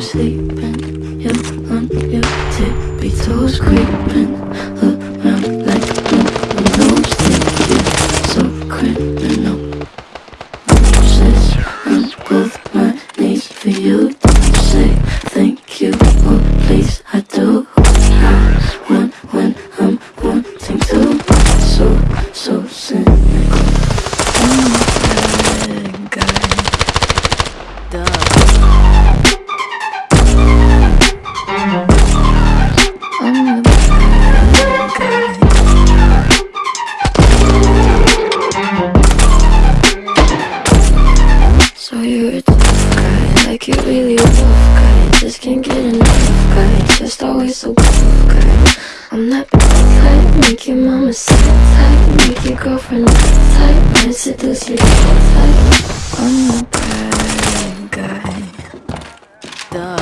Sleeping, you on your tippy toes creeping around like a nose thinking so criminal. Roses, I'm with my knees for you. Don't say thank you, oh please I do. I want when I'm wanting to, so so cynical. Know you're a tough guy, like you really a rough guy. Just can't get enough guy, just always so tough guy. I'm that bad type, make your mama sit tight, make your girlfriend tight, and seduce you type. I'm the bad guy. The